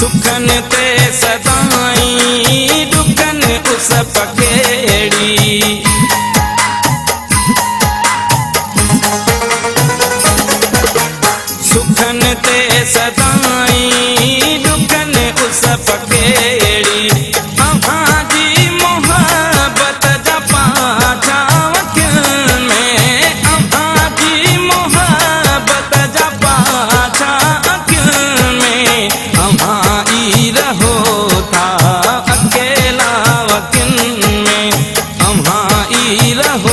सुखनि ते सदाई सदाखनि उस पखेड़ी। सुखनि ते सदाई सदानि उस पखेड़ी। vida.